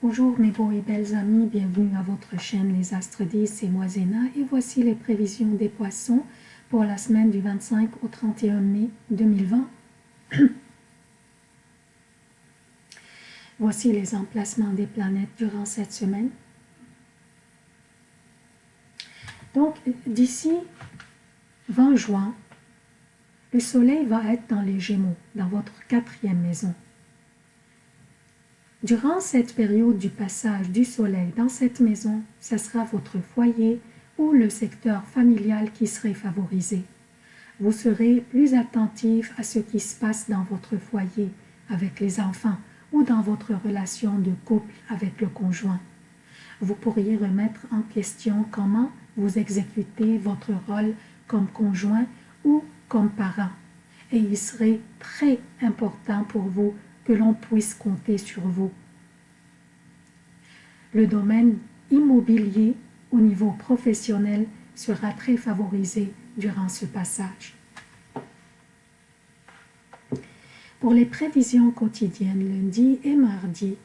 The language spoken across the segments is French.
Bonjour mes beaux et belles amis, bienvenue à votre chaîne Les Astres 10, c'est moi Zéna et voici les prévisions des poissons pour la semaine du 25 au 31 mai 2020. voici les emplacements des planètes durant cette semaine. Donc d'ici 20 juin, le soleil va être dans les Gémeaux, dans votre quatrième maison. Durant cette période du passage du soleil dans cette maison, ce sera votre foyer ou le secteur familial qui serait favorisé. Vous serez plus attentif à ce qui se passe dans votre foyer avec les enfants ou dans votre relation de couple avec le conjoint. Vous pourriez remettre en question comment vous exécutez votre rôle comme conjoint ou comme parent. Et il serait très important pour vous que l'on puisse compter sur vous. Le domaine immobilier au niveau professionnel sera très favorisé durant ce passage. Pour les prévisions quotidiennes lundi et mardi,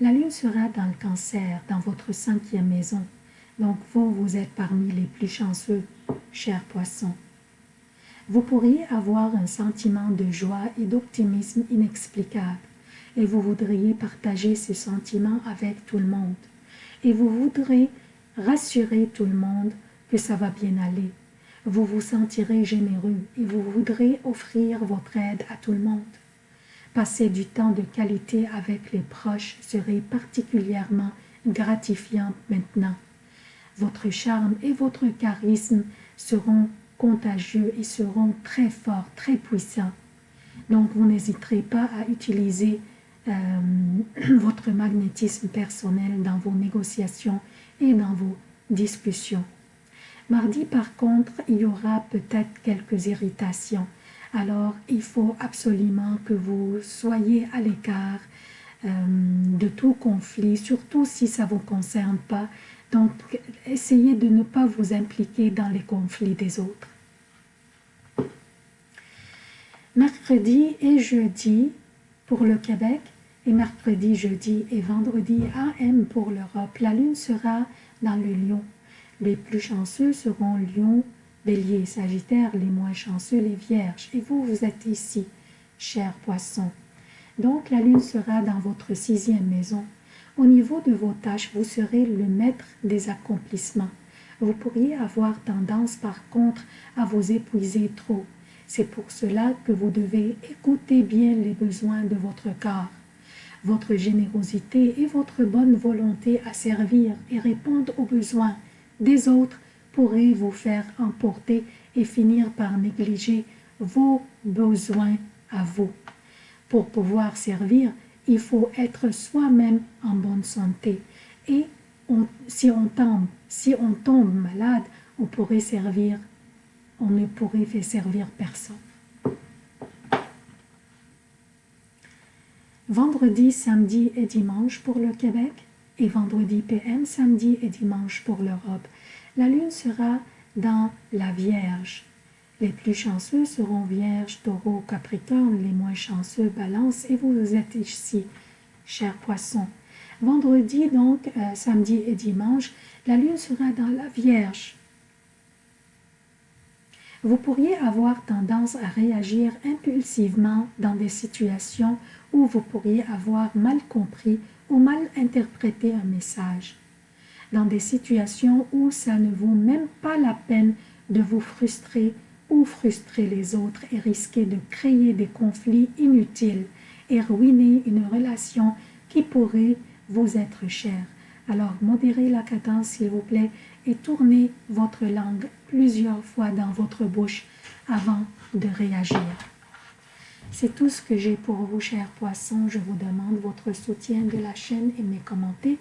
la lune sera dans le cancer, dans votre cinquième maison. Donc vous, vous êtes parmi les plus chanceux, chers poissons. Vous pourriez avoir un sentiment de joie et d'optimisme inexplicable et vous voudriez partager ces sentiments avec tout le monde. Et vous voudrez rassurer tout le monde que ça va bien aller. Vous vous sentirez généreux et vous voudrez offrir votre aide à tout le monde. Passer du temps de qualité avec les proches serait particulièrement gratifiant maintenant. Votre charme et votre charisme seront contagieux et seront très forts, très puissants. Donc vous n'hésiterez pas à utiliser euh, votre magnétisme personnel dans vos négociations et dans vos discussions. Mardi, par contre, il y aura peut-être quelques irritations. Alors, il faut absolument que vous soyez à l'écart euh, de tout conflit, surtout si ça ne vous concerne pas. Donc, essayez de ne pas vous impliquer dans les conflits des autres. Mercredi et jeudi, pour le Québec, et mercredi, jeudi et vendredi AM pour l'Europe. La lune sera dans le lion. Les plus chanceux seront lion, bélier, sagittaire, les moins chanceux, les vierges. Et vous, vous êtes ici, chers poissons. Donc, la lune sera dans votre sixième maison. Au niveau de vos tâches, vous serez le maître des accomplissements. Vous pourriez avoir tendance, par contre, à vous épuiser trop. C'est pour cela que vous devez écouter bien les besoins de votre corps. Votre générosité et votre bonne volonté à servir et répondre aux besoins des autres pourraient vous faire emporter et finir par négliger vos besoins à vous. Pour pouvoir servir, il faut être soi-même en bonne santé. Et si, on tombe, si on tombe malade, on pourrait servir on ne pourrait faire servir personne. Vendredi, samedi et dimanche pour le Québec et vendredi PM, samedi et dimanche pour l'Europe. La lune sera dans la Vierge. Les plus chanceux seront Vierge, Taureau, Capricorne, les moins chanceux Balance et vous êtes ici, chers poissons. Vendredi, donc, euh, samedi et dimanche, la lune sera dans la Vierge. Vous pourriez avoir tendance à réagir impulsivement dans des situations où vous pourriez avoir mal compris ou mal interprété un message. Dans des situations où ça ne vaut même pas la peine de vous frustrer ou frustrer les autres et risquer de créer des conflits inutiles et ruiner une relation qui pourrait vous être chère. Alors modérez la cadence s'il vous plaît et tournez votre langue plusieurs fois dans votre bouche avant de réagir. C'est tout ce que j'ai pour vous, chers poissons. Je vous demande votre soutien de la chaîne et mes commentaires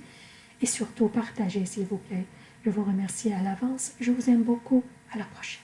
et surtout partagez, s'il vous plaît. Je vous remercie à l'avance. Je vous aime beaucoup. À la prochaine.